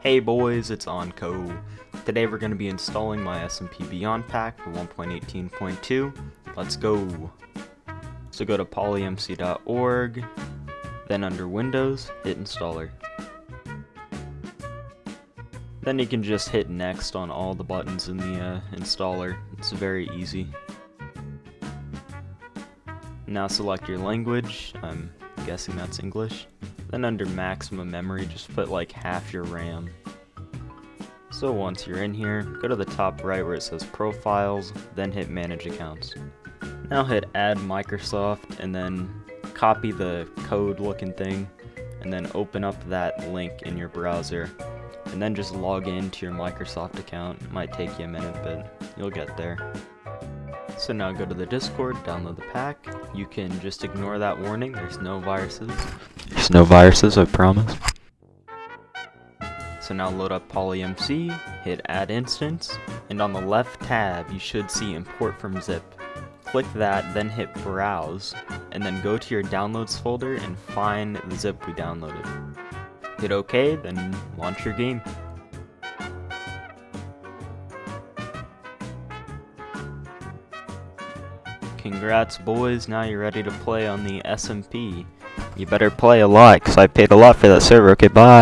Hey boys, it's Onco. Today we're going to be installing my SMP Beyond Pack for 1.18.2. Let's go. So go to polymc.org, then under Windows, hit Installer. Then you can just hit Next on all the buttons in the uh, installer. It's very easy. Now select your language. I'm guessing that's English. Then under maximum memory, just put like half your RAM. So once you're in here, go to the top right where it says profiles, then hit manage accounts. Now hit add Microsoft and then copy the code looking thing and then open up that link in your browser and then just log in to your Microsoft account. It might take you a minute, but you'll get there. So now go to the Discord, download the pack. You can just ignore that warning, there's no viruses. There's no viruses, I promise. So now load up PolyMC, hit add instance, and on the left tab you should see import from zip. Click that, then hit browse, and then go to your downloads folder and find the zip we downloaded. Hit OK, then launch your game. Congrats boys, now you're ready to play on the SMP. You better play a lot, because I paid a lot for that server. Okay, bye.